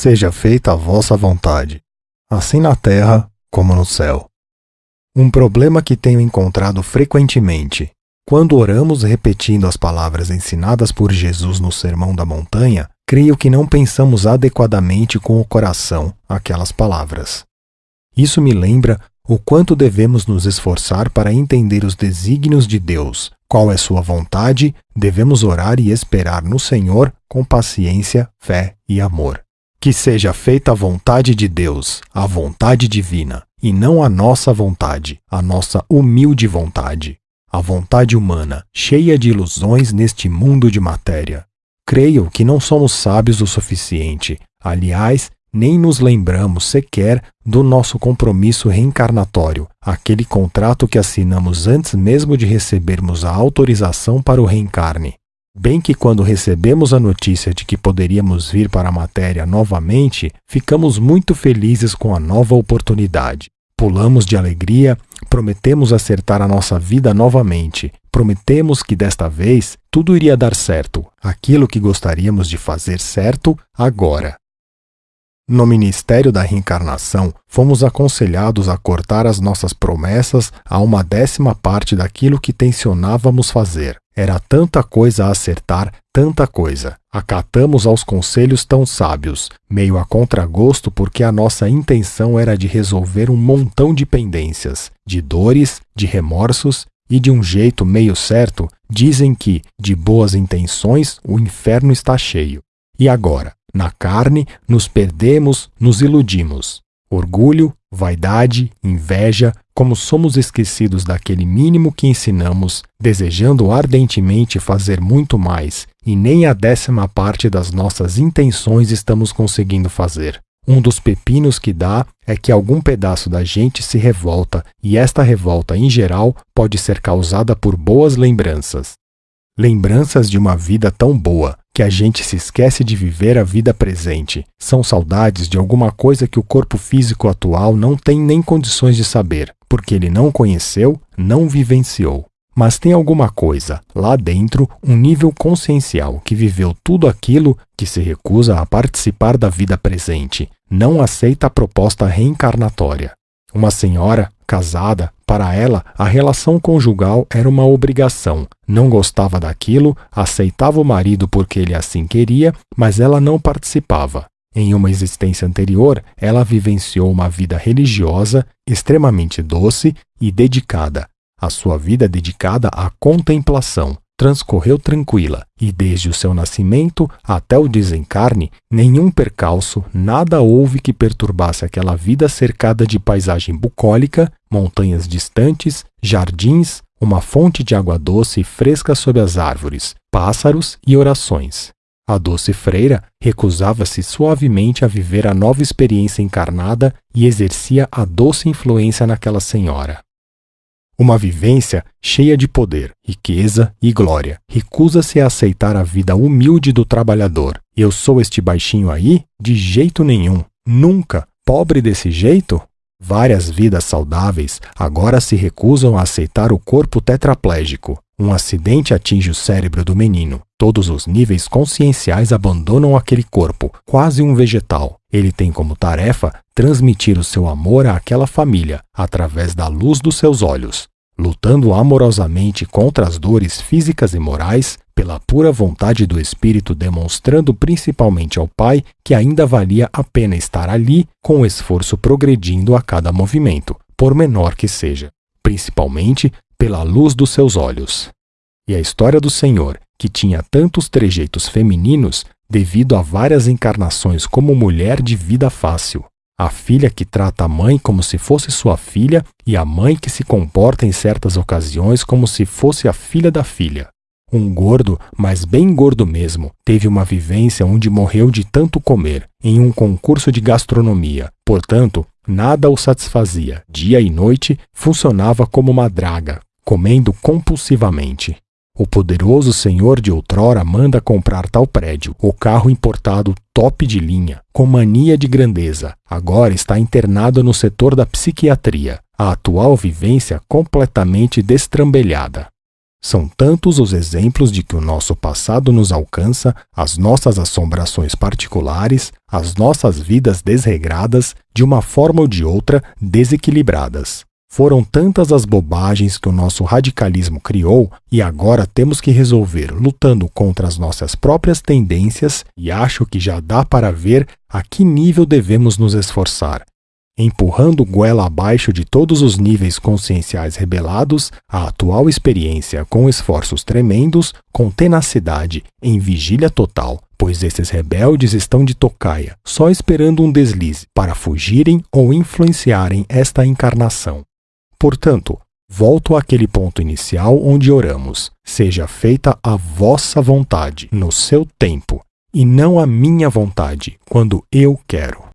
Seja feita a vossa vontade, assim na terra como no céu. Um problema que tenho encontrado frequentemente. Quando oramos repetindo as palavras ensinadas por Jesus no Sermão da Montanha, creio que não pensamos adequadamente com o coração aquelas palavras. Isso me lembra o quanto devemos nos esforçar para entender os desígnios de Deus, qual é Sua vontade, devemos orar e esperar no Senhor com paciência, fé e amor. Que seja feita a vontade de Deus, a vontade divina, e não a nossa vontade, a nossa humilde vontade, a vontade humana, cheia de ilusões neste mundo de matéria. Creio que não somos sábios o suficiente, aliás, nem nos lembramos sequer do nosso compromisso reencarnatório, aquele contrato que assinamos antes mesmo de recebermos a autorização para o reencarne. Bem que quando recebemos a notícia de que poderíamos vir para a matéria novamente, ficamos muito felizes com a nova oportunidade. Pulamos de alegria, prometemos acertar a nossa vida novamente, prometemos que desta vez tudo iria dar certo, aquilo que gostaríamos de fazer certo agora. No ministério da reencarnação, fomos aconselhados a cortar as nossas promessas a uma décima parte daquilo que tensionávamos fazer. Era tanta coisa a acertar, tanta coisa. Acatamos aos conselhos tão sábios, meio a contragosto porque a nossa intenção era de resolver um montão de pendências, de dores, de remorsos e de um jeito meio certo, dizem que, de boas intenções, o inferno está cheio. E agora? Na carne, nos perdemos, nos iludimos. Orgulho, vaidade, inveja, como somos esquecidos daquele mínimo que ensinamos, desejando ardentemente fazer muito mais, e nem a décima parte das nossas intenções estamos conseguindo fazer. Um dos pepinos que dá é que algum pedaço da gente se revolta, e esta revolta, em geral, pode ser causada por boas lembranças. Lembranças de uma vida tão boa que a gente se esquece de viver a vida presente. São saudades de alguma coisa que o corpo físico atual não tem nem condições de saber, porque ele não conheceu, não vivenciou. Mas tem alguma coisa, lá dentro, um nível consciencial que viveu tudo aquilo que se recusa a participar da vida presente, não aceita a proposta reencarnatória. Uma senhora, casada, para ela, a relação conjugal era uma obrigação. Não gostava daquilo, aceitava o marido porque ele assim queria, mas ela não participava. Em uma existência anterior, ela vivenciou uma vida religiosa extremamente doce e dedicada. A sua vida dedicada à contemplação, transcorreu tranquila, e desde o seu nascimento até o desencarne, nenhum percalço, nada houve que perturbasse aquela vida cercada de paisagem bucólica, montanhas distantes, jardins, uma fonte de água doce e fresca sob as árvores, pássaros e orações. A doce freira recusava-se suavemente a viver a nova experiência encarnada e exercia a doce influência naquela senhora. Uma vivência cheia de poder, riqueza e glória. Recusa-se a aceitar a vida humilde do trabalhador. Eu sou este baixinho aí? De jeito nenhum. Nunca. Pobre desse jeito? Várias vidas saudáveis agora se recusam a aceitar o corpo tetraplégico. Um acidente atinge o cérebro do menino. Todos os níveis conscienciais abandonam aquele corpo, quase um vegetal. Ele tem como tarefa transmitir o seu amor àquela família através da luz dos seus olhos, lutando amorosamente contra as dores físicas e morais, pela pura vontade do espírito, demonstrando principalmente ao pai que ainda valia a pena estar ali, com o esforço progredindo a cada movimento, por menor que seja, principalmente pela luz dos seus olhos. E a história do Senhor, que tinha tantos trejeitos femininos, devido a várias encarnações como mulher de vida fácil, a filha que trata a mãe como se fosse sua filha e a mãe que se comporta em certas ocasiões como se fosse a filha da filha. Um gordo, mas bem gordo mesmo, teve uma vivência onde morreu de tanto comer, em um concurso de gastronomia. Portanto, nada o satisfazia. Dia e noite funcionava como uma draga, comendo compulsivamente. O poderoso senhor de outrora manda comprar tal prédio, o carro importado top de linha, com mania de grandeza. Agora está internado no setor da psiquiatria, a atual vivência completamente destrambelhada. São tantos os exemplos de que o nosso passado nos alcança, as nossas assombrações particulares, as nossas vidas desregradas, de uma forma ou de outra desequilibradas. Foram tantas as bobagens que o nosso radicalismo criou e agora temos que resolver lutando contra as nossas próprias tendências e acho que já dá para ver a que nível devemos nos esforçar. Empurrando goela abaixo de todos os níveis conscienciais rebelados, a atual experiência com esforços tremendos, com tenacidade, em vigília total, pois esses rebeldes estão de tocaia, só esperando um deslize para fugirem ou influenciarem esta encarnação. Portanto, volto àquele ponto inicial onde oramos: seja feita a vossa vontade, no seu tempo, e não a minha vontade, quando eu quero.